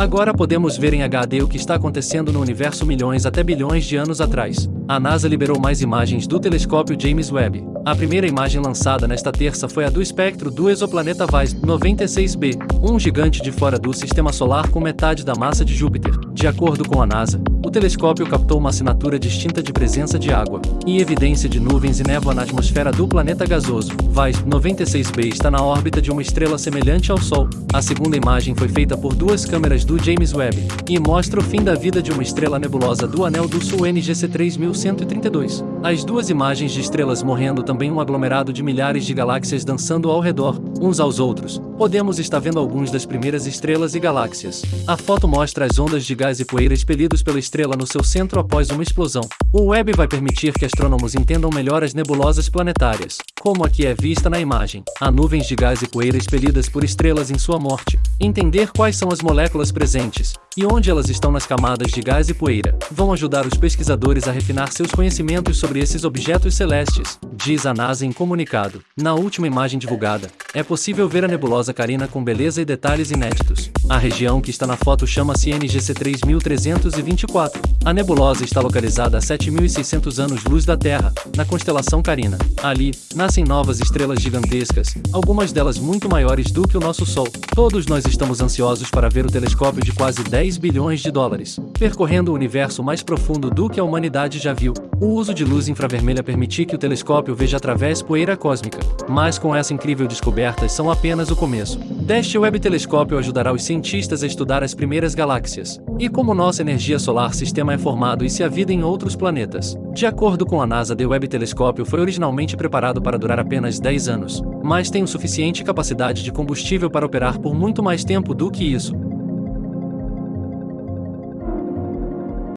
Agora podemos ver em HD o que está acontecendo no universo milhões até bilhões de anos atrás. A NASA liberou mais imagens do telescópio James Webb. A primeira imagem lançada nesta terça foi a do espectro do exoplaneta VICE 96b, um gigante de fora do sistema solar com metade da massa de Júpiter. De acordo com a NASA, o telescópio captou uma assinatura distinta de presença de água e evidência de nuvens e névoa na atmosfera do planeta gasoso. VICE 96b está na órbita de uma estrela semelhante ao Sol. A segunda imagem foi feita por duas câmeras do James Webb e mostra o fim da vida de uma estrela nebulosa do Anel do Sul NGC 3132. As duas imagens de estrelas morrendo também um aglomerado de milhares de galáxias dançando ao redor, uns aos outros. Podemos estar vendo alguns das primeiras estrelas e galáxias. A foto mostra as ondas de gás e poeira expelidos pela estrela no seu centro após uma explosão. O web vai permitir que astrônomos entendam melhor as nebulosas planetárias, como aqui é vista na imagem. Há nuvens de gás e poeira expelidas por estrelas em sua morte. Entender quais são as moléculas presentes e onde elas estão nas camadas de gás e poeira vão ajudar os pesquisadores a refinar seus conhecimentos sobre esses objetos celestes, diz a NASA em comunicado. Na última imagem divulgada, é possível ver a nebulosa Carina com beleza e detalhes inéditos. A região que está na foto chama-se NGC 3324. A nebulosa está localizada a 7.600 anos-luz da Terra, na constelação Carina. Ali, nascem novas estrelas gigantescas, algumas delas muito maiores do que o nosso Sol. Todos nós estamos ansiosos para ver o telescópio de quase 10 bilhões de dólares, percorrendo o universo mais profundo do que a humanidade já viu. O uso de luz infravermelha permite que o telescópio veja através poeira cósmica. Mas com essa incrível descoberta são apenas o começo. Deste Web Telescópio ajudará os cientistas a estudar as primeiras galáxias, e como nossa energia solar sistema é formado e se há vida em outros planetas. De acordo com a NASA, The Web Telescópio foi originalmente preparado para durar apenas 10 anos, mas tem o suficiente capacidade de combustível para operar por muito mais tempo do que isso.